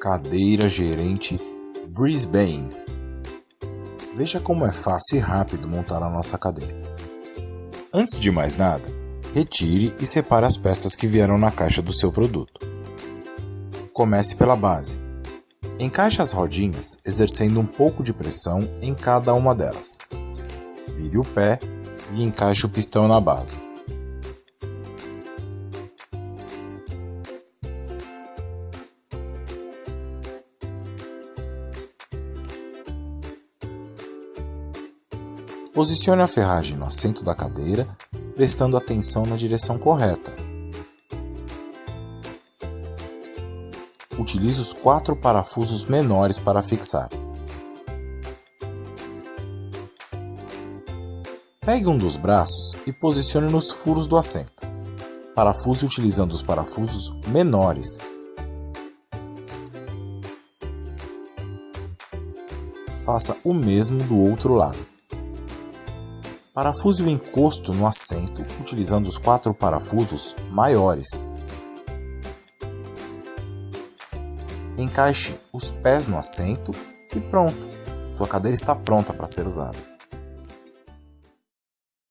Cadeira Gerente Brisbane. Veja como é fácil e rápido montar a nossa cadeira. Antes de mais nada, retire e separe as peças que vieram na caixa do seu produto. Comece pela base. Encaixe as rodinhas exercendo um pouco de pressão em cada uma delas. Vire o pé e encaixe o pistão na base. Posicione a ferragem no assento da cadeira, prestando atenção na direção correta. Utilize os quatro parafusos menores para fixar. Pegue um dos braços e posicione nos furos do assento. Parafuse utilizando os parafusos menores. Faça o mesmo do outro lado. Parafuse o encosto no assento utilizando os quatro parafusos maiores. Encaixe os pés no assento e pronto! Sua cadeira está pronta para ser usada.